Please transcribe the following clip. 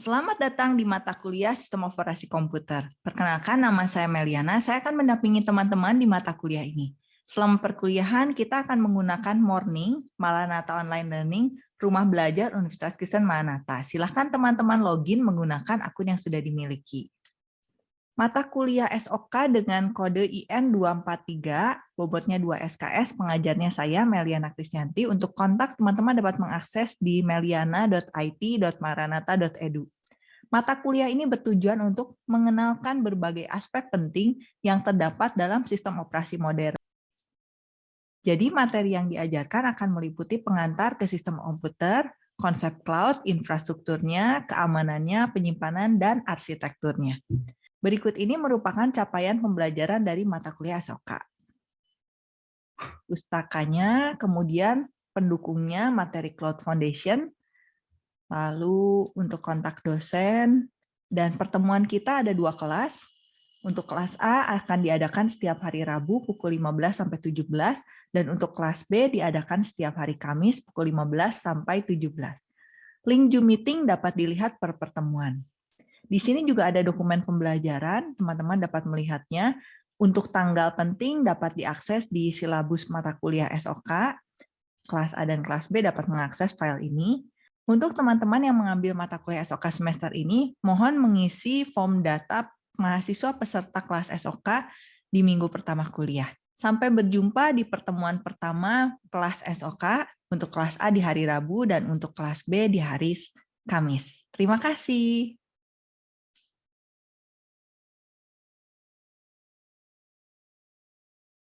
Selamat datang di mata kuliah Sistem Operasi Komputer. Perkenalkan, nama saya Meliana. Saya akan mendampingi teman-teman di mata kuliah ini. Selama perkuliahan, kita akan menggunakan Morning, Maranatha Online Learning, Rumah Belajar Universitas Kristen Maranatha. Silahkan teman-teman login menggunakan akun yang sudah dimiliki. Mata kuliah SOK dengan kode IN 243, bobotnya 2 SKS, pengajarnya saya, Meliana Krisyanti. Untuk kontak, teman-teman dapat mengakses di meliana.it.maranata.edu. Mata kuliah ini bertujuan untuk mengenalkan berbagai aspek penting yang terdapat dalam sistem operasi modern. Jadi materi yang diajarkan akan meliputi pengantar ke sistem komputer, konsep cloud, infrastrukturnya, keamanannya, penyimpanan, dan arsitekturnya. Berikut ini merupakan capaian pembelajaran dari mata kuliah SOKA. Pustakanya, kemudian pendukungnya materi Cloud Foundation, Lalu untuk kontak dosen, dan pertemuan kita ada dua kelas. Untuk kelas A akan diadakan setiap hari Rabu pukul 15 sampai 17 dan untuk kelas B diadakan setiap hari Kamis pukul 15 sampai 17. Link Zoom meeting dapat dilihat per pertemuan. Di sini juga ada dokumen pembelajaran, teman-teman dapat melihatnya. Untuk tanggal penting dapat diakses di silabus mata kuliah SOK. Kelas A dan kelas B dapat mengakses file ini. Untuk teman-teman yang mengambil mata kuliah SOK semester ini, mohon mengisi form data mahasiswa peserta kelas SOK di minggu pertama kuliah. Sampai berjumpa di pertemuan pertama kelas SOK untuk kelas A di hari Rabu dan untuk kelas B di hari Kamis. Terima kasih.